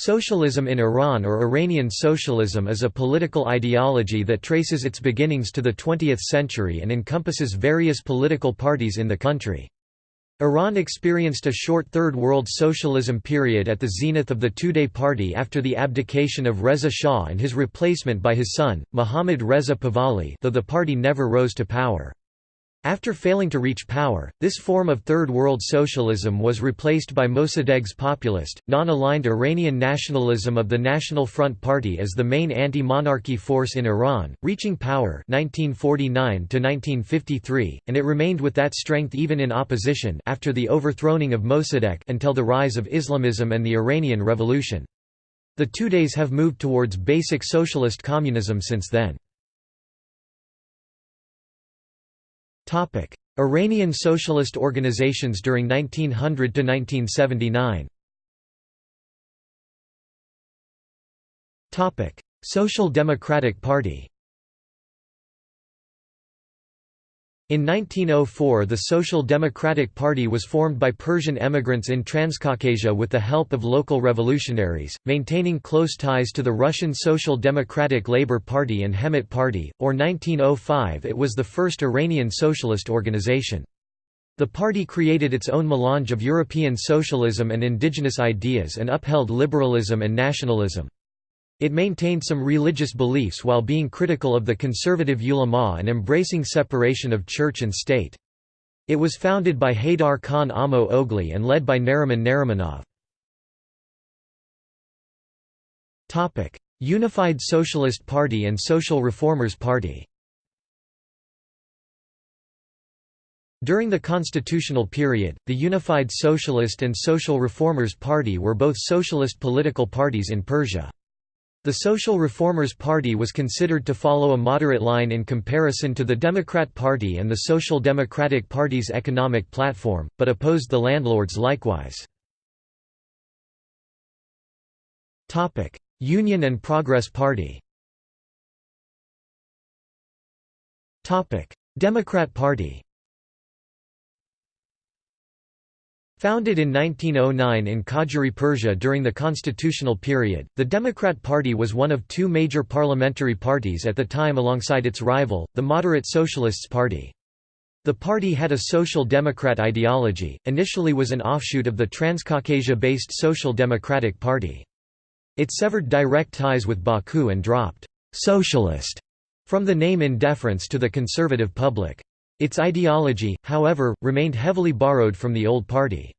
Socialism in Iran or Iranian socialism is a political ideology that traces its beginnings to the 20th century and encompasses various political parties in the country. Iran experienced a short Third World Socialism period at the zenith of the Tudeh Party after the abdication of Reza Shah and his replacement by his son, Mohammad Reza Pahlavi though the party never rose to power. After failing to reach power, this form of Third World Socialism was replaced by Mossadegh's populist, non-aligned Iranian nationalism of the National Front Party as the main anti-monarchy force in Iran, reaching power 1949 and it remained with that strength even in opposition after the overthrowing of Mossadegh until the rise of Islamism and the Iranian Revolution. The Tudeh have moved towards basic socialist communism since then. Iranian socialist organizations during 1900 to 1979. Topic: Social Democratic Party. In 1904 the Social Democratic Party was formed by Persian emigrants in Transcaucasia with the help of local revolutionaries, maintaining close ties to the Russian Social Democratic Labour Party and Hemmet Party, or 1905 it was the first Iranian socialist organization. The party created its own melange of European socialism and indigenous ideas and upheld liberalism and nationalism. It maintained some religious beliefs while being critical of the conservative ulama and embracing separation of church and state. It was founded by Haydar Khan Amo Ogli and led by Nariman Narimanov. Unified Socialist Party and Social Reformers Party During the constitutional period, the Unified Socialist and Social Reformers Party were both socialist political parties in Persia. The Social Reformers Party was considered to follow a moderate line in comparison to the Democrat Party and the Social Democratic Party's economic platform, but opposed the landlords likewise. Union and Progress Party Democrat Party Founded in 1909 in Qajar Persia during the constitutional period, the Democrat Party was one of two major parliamentary parties at the time alongside its rival, the Moderate Socialists Party. The party had a social democrat ideology, initially was an offshoot of the Transcaucasia-based Social Democratic Party. It severed direct ties with Baku and dropped «socialist» from the name in deference to the conservative public. Its ideology, however, remained heavily borrowed from the old party.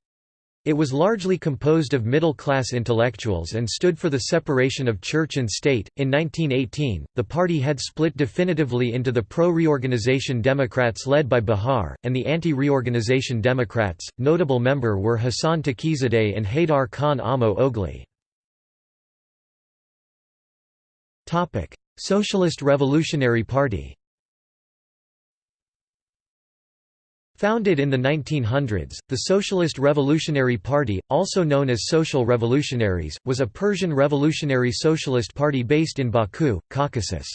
It was largely composed of middle-class intellectuals and stood for the separation of church and state. In 1918, the party had split definitively into the pro-reorganization Democrats led by Bahar, and the anti-reorganization Democrats. Notable member were Hassan Taqizadeh and Haydar Khan Amo Ogli. Socialist Revolutionary Party Founded in the 1900s, the Socialist Revolutionary Party, also known as Social Revolutionaries, was a Persian revolutionary socialist party based in Baku, Caucasus.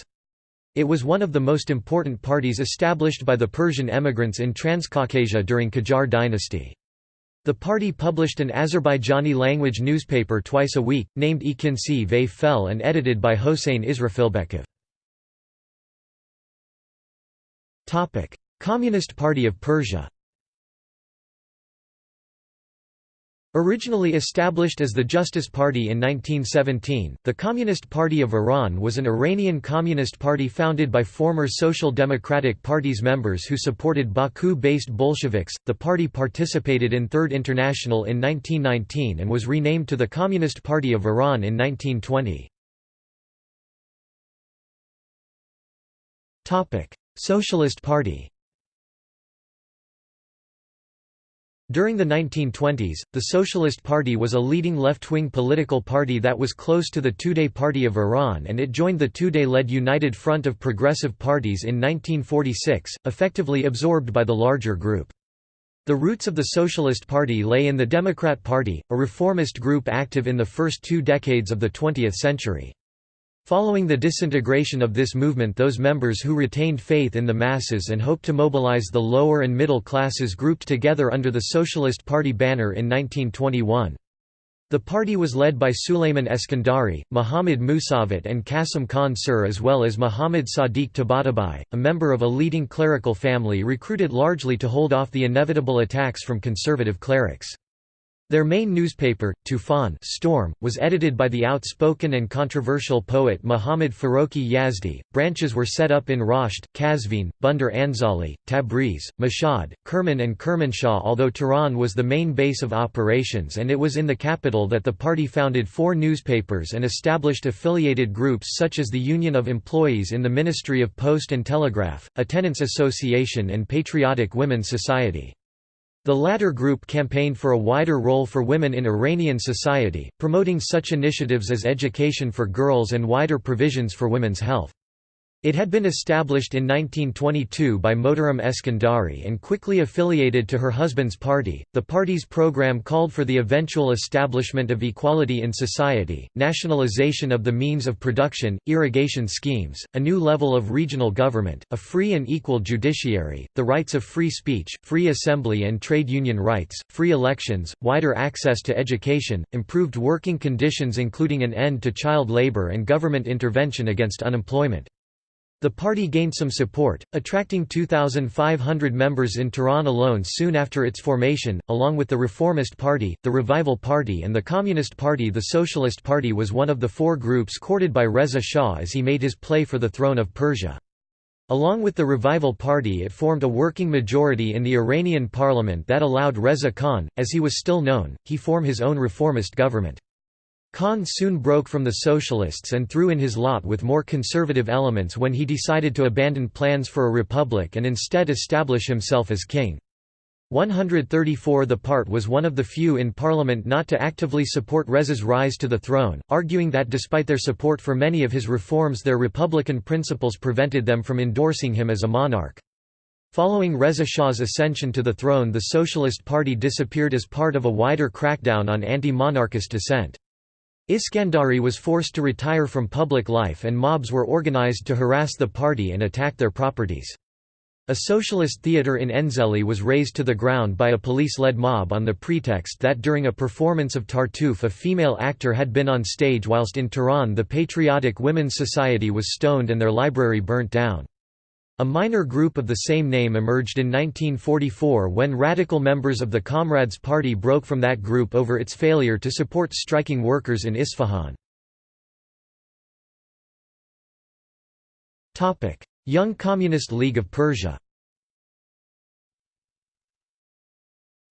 It was one of the most important parties established by the Persian emigrants in Transcaucasia during Qajar dynasty. The party published an Azerbaijani-language newspaper twice a week, named Ikinsi ve Fel and edited by Hossein Israfilbekov. Communist Party of Persia Originally established as the Justice Party in 1917, the Communist Party of Iran was an Iranian Communist Party founded by former Social Democratic Party's members who supported Baku-based Bolsheviks. The party participated in Third International in 1919 and was renamed to the Communist Party of Iran in 1920. Topic: Socialist Party During the 1920s, the Socialist Party was a leading left-wing political party that was close to the Tudeh Party of Iran and it joined the Tudeh-led United Front of Progressive Parties in 1946, effectively absorbed by the larger group. The roots of the Socialist Party lay in the Democrat Party, a reformist group active in the first two decades of the 20th century. Following the disintegration of this movement those members who retained faith in the masses and hoped to mobilize the lower and middle classes grouped together under the Socialist Party banner in 1921. The party was led by Sulayman Eskandari, Muhammad Musavat and Qasim Khan Sur as well as Muhammad Sadiq Tabatabai, a member of a leading clerical family recruited largely to hold off the inevitable attacks from conservative clerics. Their main newspaper, Tufan Storm, was edited by the outspoken and controversial poet Muhammad Farokhi Yazdi. Branches were set up in Rasht, Kazvin, Bandar Anzali, Tabriz, Mashhad, Kerman and Kermanshah although Tehran was the main base of operations and it was in the capital that the party founded four newspapers and established affiliated groups such as the Union of Employees in the Ministry of Post and Telegraph, a Tenants Association and Patriotic Women's Society. The latter group campaigned for a wider role for women in Iranian society, promoting such initiatives as education for girls and wider provisions for women's health. It had been established in 1922 by Mohtaram Eskandari and quickly affiliated to her husband's party. The party's program called for the eventual establishment of equality in society, nationalization of the means of production, irrigation schemes, a new level of regional government, a free and equal judiciary, the rights of free speech, free assembly and trade union rights, free elections, wider access to education, improved working conditions including an end to child labor and government intervention against unemployment. The party gained some support, attracting 2,500 members in Tehran alone soon after its formation, along with the Reformist Party, the Revival Party and the Communist Party The Socialist Party was one of the four groups courted by Reza Shah as he made his play for the throne of Persia. Along with the Revival Party it formed a working majority in the Iranian parliament that allowed Reza Khan, as he was still known, he form his own reformist government. Khan soon broke from the socialists and threw in his lot with more conservative elements when he decided to abandon plans for a republic and instead establish himself as king. 134 The part was one of the few in parliament not to actively support Reza's rise to the throne, arguing that despite their support for many of his reforms their republican principles prevented them from endorsing him as a monarch. Following Reza Shah's ascension to the throne the Socialist Party disappeared as part of a wider crackdown on anti-monarchist dissent. Iskandari was forced to retire from public life and mobs were organized to harass the party and attack their properties. A socialist theatre in Enzeli was razed to the ground by a police-led mob on the pretext that during a performance of Tartuffe a female actor had been on stage whilst in Tehran the Patriotic Women's Society was stoned and their library burnt down. A minor group of the same name emerged in 1944 when radical members of the Comrades Party broke from that group over its failure to support striking workers in Isfahan. Young Communist League of Persia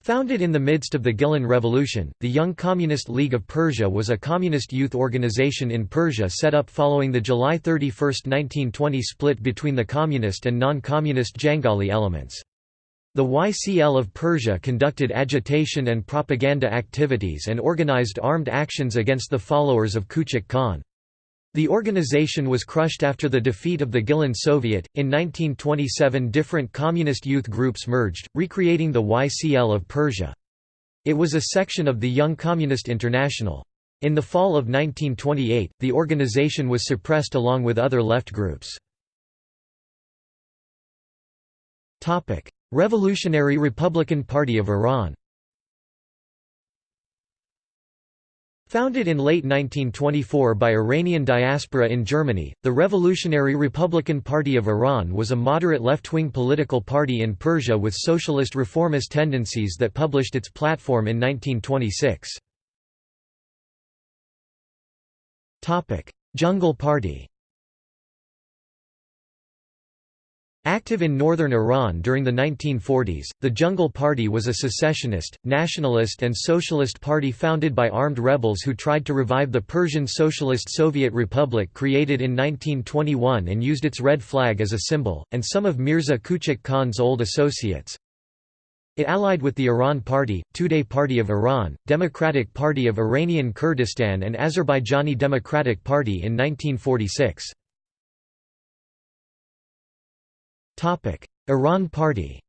Founded in the midst of the Gilan Revolution, the Young Communist League of Persia was a communist youth organization in Persia set up following the July 31, 1920 split between the communist and non-communist Jangali elements. The YCL of Persia conducted agitation and propaganda activities and organized armed actions against the followers of Kuchik Khan. The organization was crushed after the defeat of the Gilan Soviet. In 1927, different communist youth groups merged, recreating the YCL of Persia. It was a section of the Young Communist International. In the fall of 1928, the organization was suppressed along with other left groups. Revolutionary Republican Party of Iran Founded in late 1924 by Iranian diaspora in Germany, the Revolutionary Republican Party of Iran was a moderate left-wing political party in Persia with socialist reformist tendencies that published its platform in 1926. Jungle Party Active in northern Iran during the 1940s, the Jungle Party was a secessionist, nationalist and socialist party founded by armed rebels who tried to revive the Persian Socialist Soviet Republic created in 1921 and used its red flag as a symbol, and some of Mirza Kuchak Khan's old associates. It allied with the Iran Party, Tudeh Party of Iran, Democratic Party of Iranian Kurdistan and Azerbaijani Democratic Party in 1946. Iran Party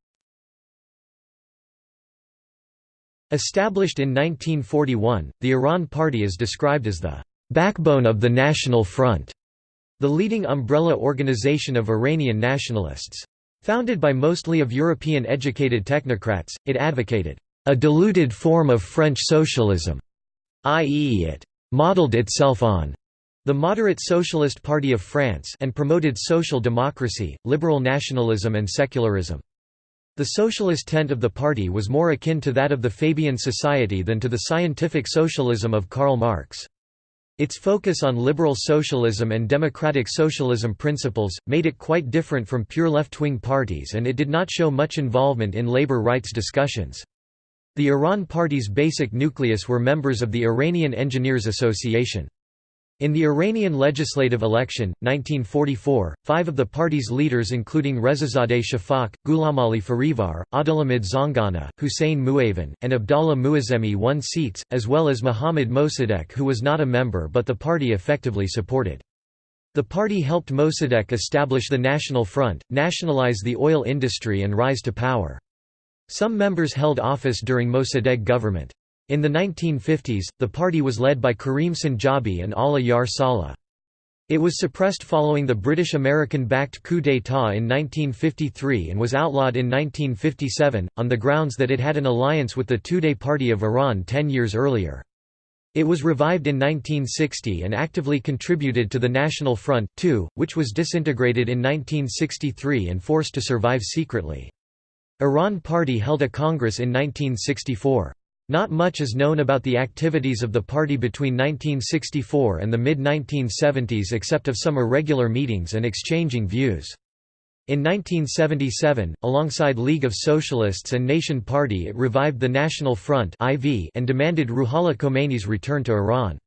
Established in 1941, the Iran Party is described as the backbone of the National Front, the leading umbrella organization of Iranian nationalists. Founded by mostly of European educated technocrats, it advocated a diluted form of French socialism i.e. it «modeled itself on» the moderate Socialist Party of France and promoted social democracy, liberal nationalism and secularism. The socialist tent of the party was more akin to that of the Fabian Society than to the scientific socialism of Karl Marx. Its focus on liberal socialism and democratic socialism principles, made it quite different from pure left-wing parties and it did not show much involvement in labor rights discussions. The Iran Party's basic nucleus were members of the Iranian Engineers Association. In the Iranian legislative election, 1944, five of the party's leaders including Rezazadeh Shafak, Ghulamali Farivar, Abdulhamid Zangana, Hussein Muavan, and Abdallah Muazzemi won seats, as well as Mohammad Mossadegh who was not a member but the party effectively supported. The party helped Mossadegh establish the National Front, nationalize the oil industry and rise to power. Some members held office during Mossadegh government. In the 1950s, the party was led by Karim Sanjabi and Allah Yar Saleh. It was suppressed following the British-American-backed coup d'état in 1953 and was outlawed in 1957, on the grounds that it had an alliance with the Tudeh Party of Iran ten years earlier. It was revived in 1960 and actively contributed to the National Front, too, which was disintegrated in 1963 and forced to survive secretly. Iran Party held a congress in 1964. Not much is known about the activities of the party between 1964 and the mid-1970s except of some irregular meetings and exchanging views. In 1977, alongside League of Socialists and Nation Party it revived the National Front and demanded Ruhollah Khomeini's return to Iran.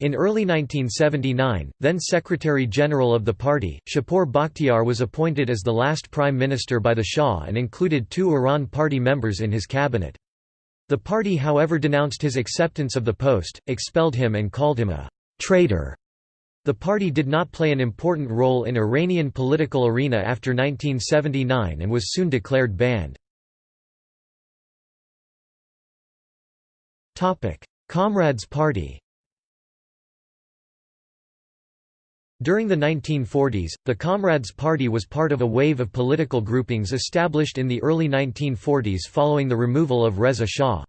In early 1979, then Secretary-General of the party, Shapur Bakhtiar was appointed as the last prime minister by the Shah and included two Iran party members in his cabinet. The party however denounced his acceptance of the post, expelled him and called him a «traitor». The party did not play an important role in Iranian political arena after 1979 and was soon declared banned. Comrades Party During the 1940s, the Comrades Party was part of a wave of political groupings established in the early 1940s following the removal of Reza Shah.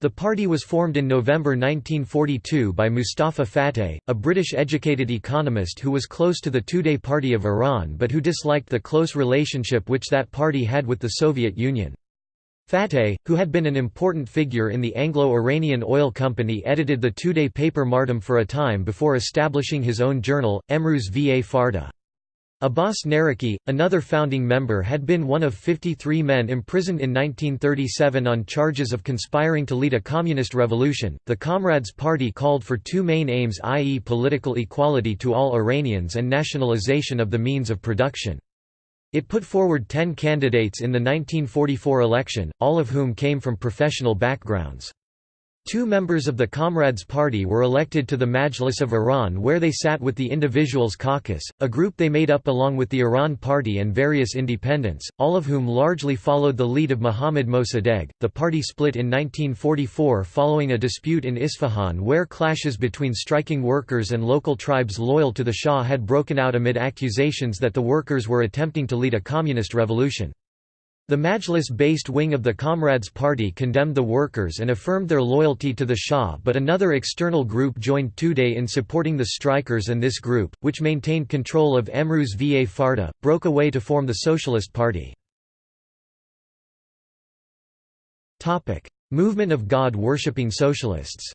The party was formed in November 1942 by Mustafa Fateh, a British-educated economist who was close to the Tudeh Party of Iran but who disliked the close relationship which that party had with the Soviet Union. Fateh, who had been an important figure in the Anglo-Iranian Oil Company edited the Tudeh paper Mardam for a time before establishing his own journal, Emruz va Farda. Abbas Naraki, another founding member had been one of 53 men imprisoned in 1937 on charges of conspiring to lead a communist revolution. The Comrades Party called for two main aims i.e. political equality to all Iranians and nationalization of the means of production. It put forward ten candidates in the 1944 election, all of whom came from professional backgrounds. Two members of the Comrades Party were elected to the Majlis of Iran where they sat with the Individuals Caucus, a group they made up along with the Iran Party and various independents, all of whom largely followed the lead of Mohammad Mossadegh. The party split in 1944 following a dispute in Isfahan where clashes between striking workers and local tribes loyal to the Shah had broken out amid accusations that the workers were attempting to lead a communist revolution. The Majlis-based wing of the Comrades Party condemned the workers and affirmed their loyalty to the Shah but another external group joined Tudeh in supporting the strikers and this group, which maintained control of Emruz va Farda, broke away to form the Socialist Party. Movement of God-worshipping socialists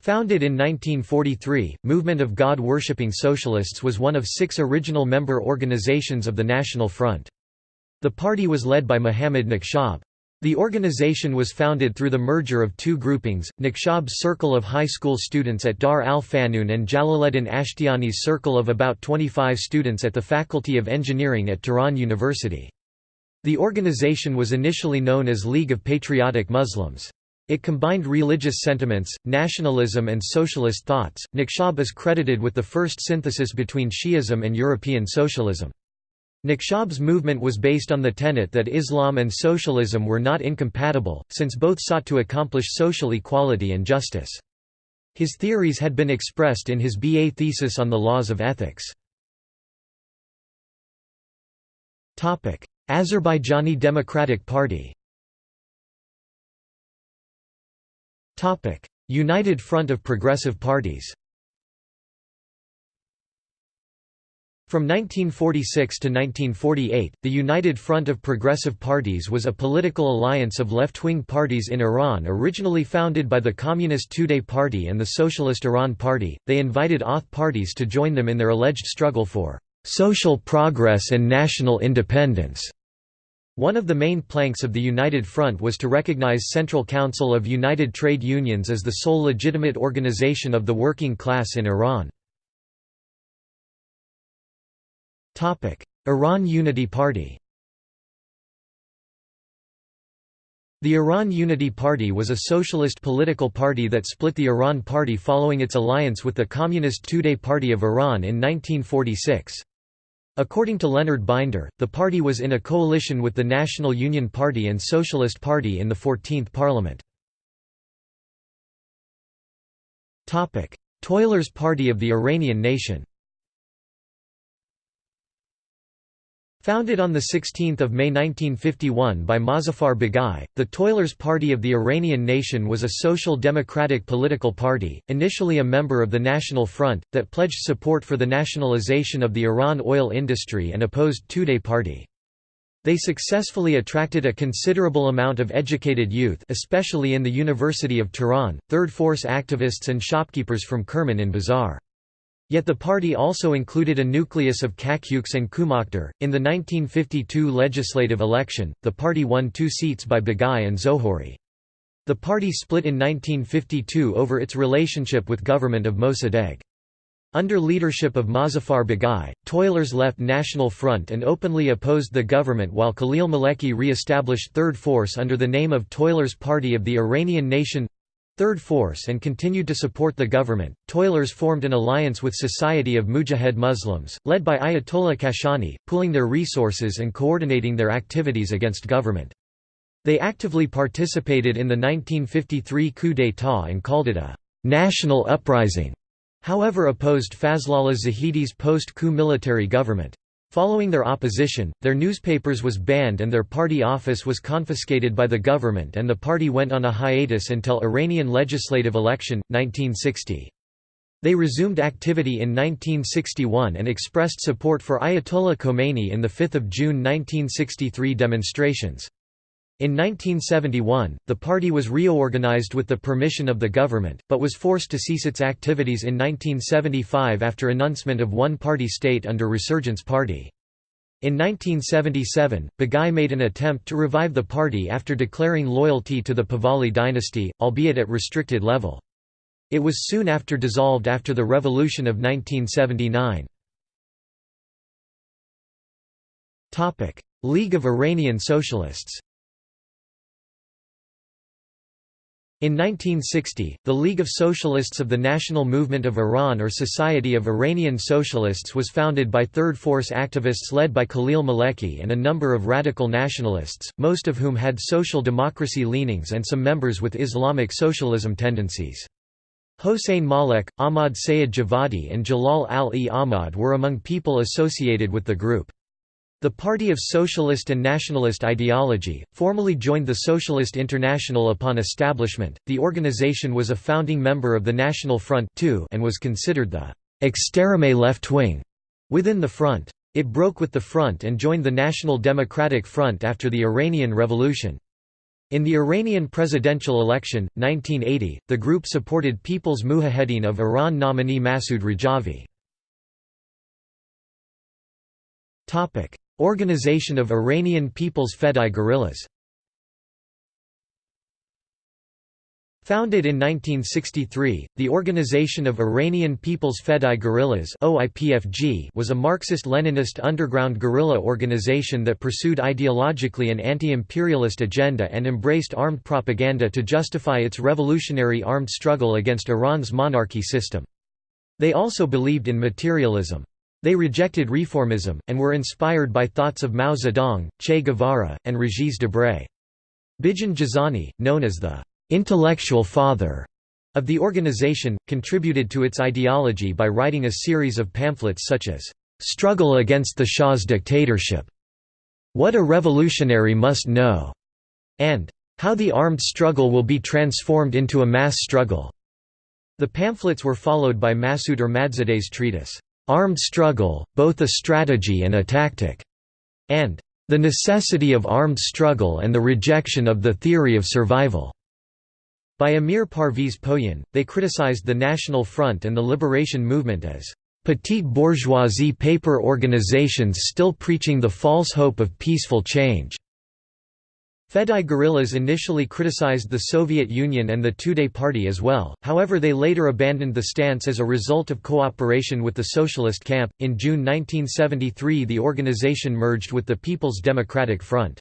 Founded in 1943, Movement of God-Worshipping Socialists was one of six original member organizations of the National Front. The party was led by Muhammad Nakhshab. The organization was founded through the merger of two groupings, Nakhshab's circle of high school students at Dar al-Fanun and Jalaluddin Ashtiani's circle of about 25 students at the Faculty of Engineering at Tehran University. The organization was initially known as League of Patriotic Muslims. It combined religious sentiments, nationalism and socialist thoughts. Nakhshab is credited with the first synthesis between Shi'ism and European socialism. Nakhshab's movement was based on the tenet that Islam and socialism were not incompatible, since both sought to accomplish social equality and justice. His theories had been expressed in his B.A. thesis on the laws of ethics. Azerbaijani Democratic Party United Front of Progressive Parties From 1946 to 1948, the United Front of Progressive Parties was a political alliance of left-wing parties in Iran originally founded by the Communist Tudeh Party and the Socialist Iran Party. They invited Auth parties to join them in their alleged struggle for social progress and national independence. One of the main planks of the United Front was to recognize Central Council of United Trade Unions as the sole legitimate organization of the working class in Iran. Iran Unity Party The Iran Unity Party was a socialist political party that split the Iran Party following its alliance with the Communist Tudeh Party of Iran in 1946. According to Leonard Binder, the party was in a coalition with the National Union Party and Socialist Party in the 14th Parliament. Toilers Party of the Iranian Nation Founded on 16 May 1951 by Mozaffar Baghai, the Toilers Party of the Iranian Nation was a social democratic political party, initially a member of the National Front, that pledged support for the nationalization of the Iran oil industry and opposed Tudeh Party. They successfully attracted a considerable amount of educated youth especially in the University of Tehran, Third Force activists and shopkeepers from Kerman and Bazar. Yet the party also included a nucleus of Kakyuks and Kumakhtar. In the 1952 legislative election, the party won two seats by Baghai and Zohori. The party split in 1952 over its relationship with government of Mossadegh. Under leadership of Mozaffar Baghai, Toilers left National Front and openly opposed the government while Khalil Maleki re-established Third Force under the name of Toilers Party of the Iranian Nation Third Force and continued to support the government. Toilers formed an alliance with Society of Mujahid Muslims, led by Ayatollah Kashani, pooling their resources and coordinating their activities against government. They actively participated in the 1953 coup d'état and called it a national uprising, however opposed Fazlollah Zahedi's post-coup military government. Following their opposition, their newspapers was banned and their party office was confiscated by the government and the party went on a hiatus until Iranian legislative election, 1960. They resumed activity in 1961 and expressed support for Ayatollah Khomeini in the 5 June 1963 demonstrations. In 1971, the party was reorganized with the permission of the government, but was forced to cease its activities in 1975 after announcement of one-party state under Resurgence Party. In 1977, Baghai made an attempt to revive the party after declaring loyalty to the Pahlavi dynasty, albeit at restricted level. It was soon after dissolved after the revolution of 1979. League of Iranian Socialists In 1960, the League of Socialists of the National Movement of Iran or Society of Iranian Socialists was founded by Third Force activists led by Khalil Maleki and a number of radical nationalists, most of whom had social democracy leanings and some members with Islamic socialism tendencies. Hossein Malek, Ahmad Sayed Javadi and Jalal al-e Ahmad were among people associated with the group. The Party of Socialist and Nationalist Ideology, formally joined the Socialist International upon establishment. The organization was a founding member of the National Front too and was considered the extreme left wing within the front. It broke with the front and joined the National Democratic Front after the Iranian Revolution. In the Iranian presidential election, 1980, the group supported People's Mujahedin of Iran nominee Masoud Rajavi. Organization of Iranian People's Fedai guerrillas Founded in 1963, the Organization of Iranian People's Fedai Guerrillas was a Marxist-Leninist underground guerrilla organization that pursued ideologically an anti-imperialist agenda and embraced armed propaganda to justify its revolutionary armed struggle against Iran's monarchy system. They also believed in materialism. They rejected reformism, and were inspired by thoughts of Mao Zedong, Che Guevara, and Regis Debray. Bijan Jazani, known as the «intellectual father» of the organization, contributed to its ideology by writing a series of pamphlets such as «Struggle Against the Shah's Dictatorship», «What a Revolutionary Must Know», and How the Armed Struggle Will Be Transformed into a Mass Struggle. The pamphlets were followed by Masoud Ahmadzade's treatise, Armed Struggle, Both a Strategy and a Tactic, and The Necessity of Armed Struggle and the Rejection of the Theory of Survival. By Amir Parviz Poyan, they criticized the National Front and the Liberation Movement as petite bourgeoisie paper organizations still preaching the false hope of peaceful change. Fedai guerrillas initially criticized the Soviet Union and the Tudeh Party as well, however, they later abandoned the stance as a result of cooperation with the Socialist camp. In June 1973, the organization merged with the People's Democratic Front.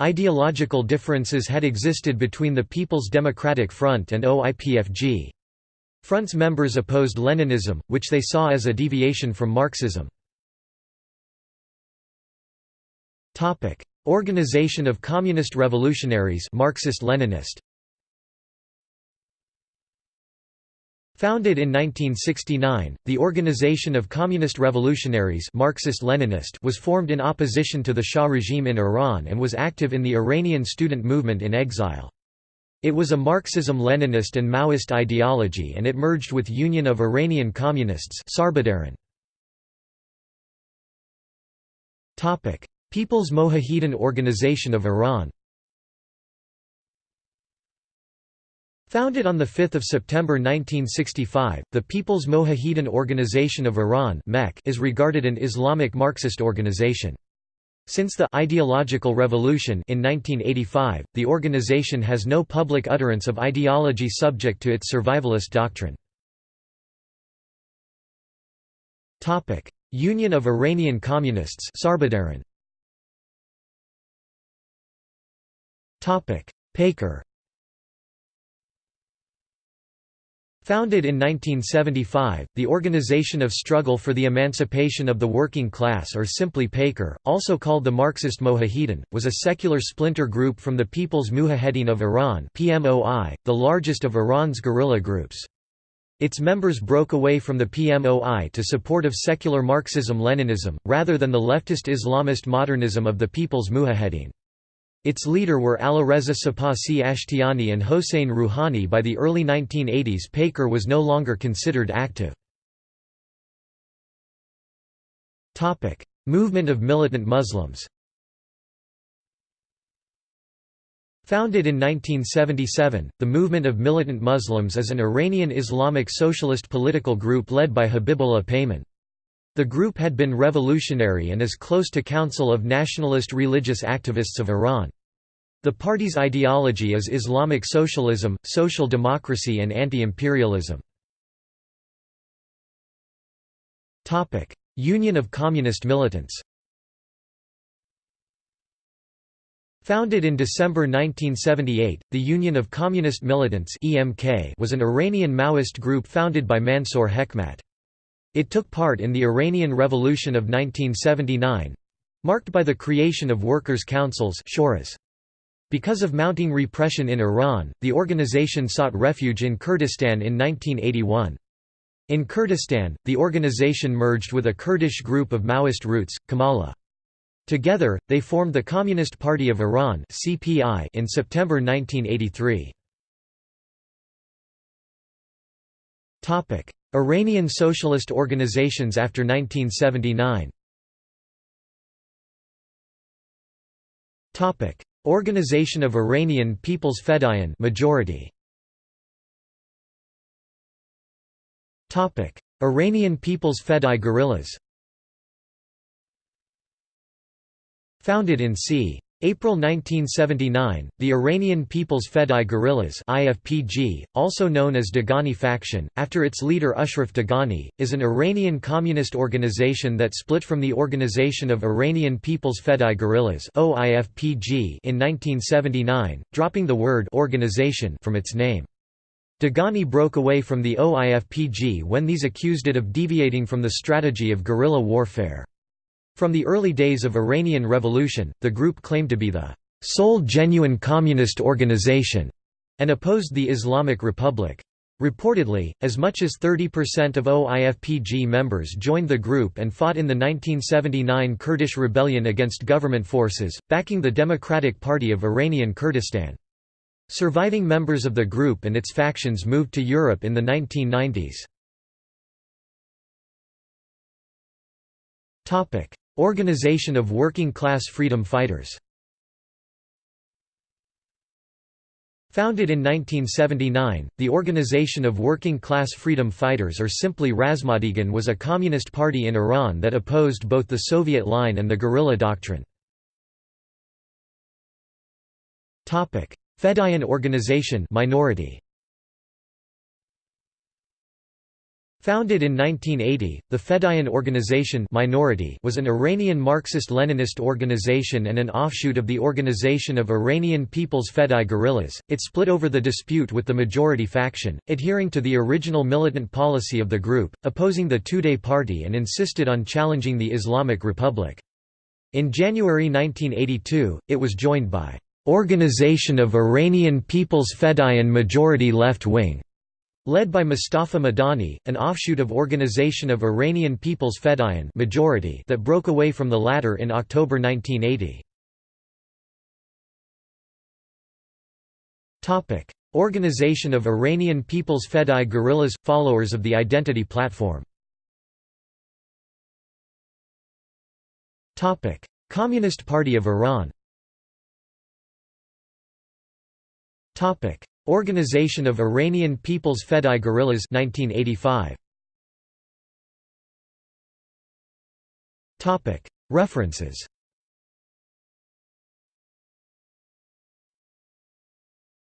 Ideological differences had existed between the People's Democratic Front and OIPFG. Front's members opposed Leninism, which they saw as a deviation from Marxism. Organization of Communist Revolutionaries Marxist-Leninist Founded in 1969, the Organization of Communist Revolutionaries Marxist-Leninist was formed in opposition to the Shah regime in Iran and was active in the Iranian student movement in exile. It was a Marxism-Leninist and Maoist ideology and it merged with Union of Iranian Communists People's Mojahedin Organization of Iran Founded on 5 September 1965, the People's Mojahedin Organization of Iran is regarded an Islamic Marxist organization. Since the ideological revolution in 1985, the organization has no public utterance of ideology subject to its survivalist doctrine. Union of Iranian Communists Sarbadaran PAYKER Founded in 1975, the Organization of Struggle for the Emancipation of the Working Class or simply PAKER, also called the Marxist Mojahedin, was a secular splinter group from the People's Mujahedin of Iran PMOI, the largest of Iran's guerrilla groups. Its members broke away from the PMOI to support of secular Marxism-Leninism, rather than the leftist Islamist modernism of the People's Mujahedin. Its leader were Alireza Sepasi Ashtiani and Hossein Rouhani by the early 1980s Paker was no longer considered active. Movement of militant Muslims Founded in 1977, the Movement of Militant Muslims is an Iranian Islamic socialist political group led by Habibullah Peyman. The group had been revolutionary and is close to Council of Nationalist Religious Activists of Iran. The party's ideology is Islamic socialism, social democracy and anti-imperialism. Union of Communist Militants Founded in December 1978, the Union of Communist Militants was an Iranian Maoist group founded by Mansour Hekmat. It took part in the Iranian Revolution of 1979—marked by the creation of workers' councils Because of mounting repression in Iran, the organization sought refuge in Kurdistan in 1981. In Kurdistan, the organization merged with a Kurdish group of Maoist roots, Komala. Together, they formed the Communist Party of Iran in September 1983. Iranian socialist organizations after 1979 Organization of Iranian People's Fedayeen majority. Topic: Iranian People's Fedai guerrillas. Founded in c. April 1979, the Iranian People's Fedai Guerrillas (IFPG), also known as Dehghani Faction, after its leader Ashraf Dehghani, is an Iranian communist organization that split from the Organization of Iranian People's Fedai Guerrillas in 1979, dropping the word organization from its name. Dehghani broke away from the OIFPG when these accused it of deviating from the strategy of guerrilla warfare. From the early days of Iranian Revolution, the group claimed to be the sole genuine communist organization and opposed the Islamic Republic. Reportedly, as much as 30% of OIFPG members joined the group and fought in the 1979 Kurdish rebellion against government forces, backing the Democratic Party of Iranian Kurdistan. Surviving members of the group and its factions moved to Europe in the 1990s. Organization of Working Class Freedom Fighters Founded in 1979, the Organization of Working Class Freedom Fighters or simply Razmandegan was a communist party in Iran that opposed both the Soviet line and the guerrilla doctrine. Fedayeen organization minority. Founded in 1980, the Fedayeen Organization minority was an Iranian Marxist-Leninist organization and an offshoot of the Organization of Iranian People's Fedai Guerrillas. It split over the dispute with the majority faction, adhering to the original militant policy of the group, opposing the Tudeh party and insisted on challenging the Islamic Republic. In January 1982, it was joined by Organization of Iranian People's Fedayeen Majority Left Wing Led by Mustafa Madani, an offshoot of Organization of Iranian People's Fedayeen majority that broke away from the latter in October 1980. Organization of Iranian People's Fedai Guerrillas – followers of the Identity Platform. Communist Party of Iran Organization of Iranian People's Fedai Guerrillas 1985. References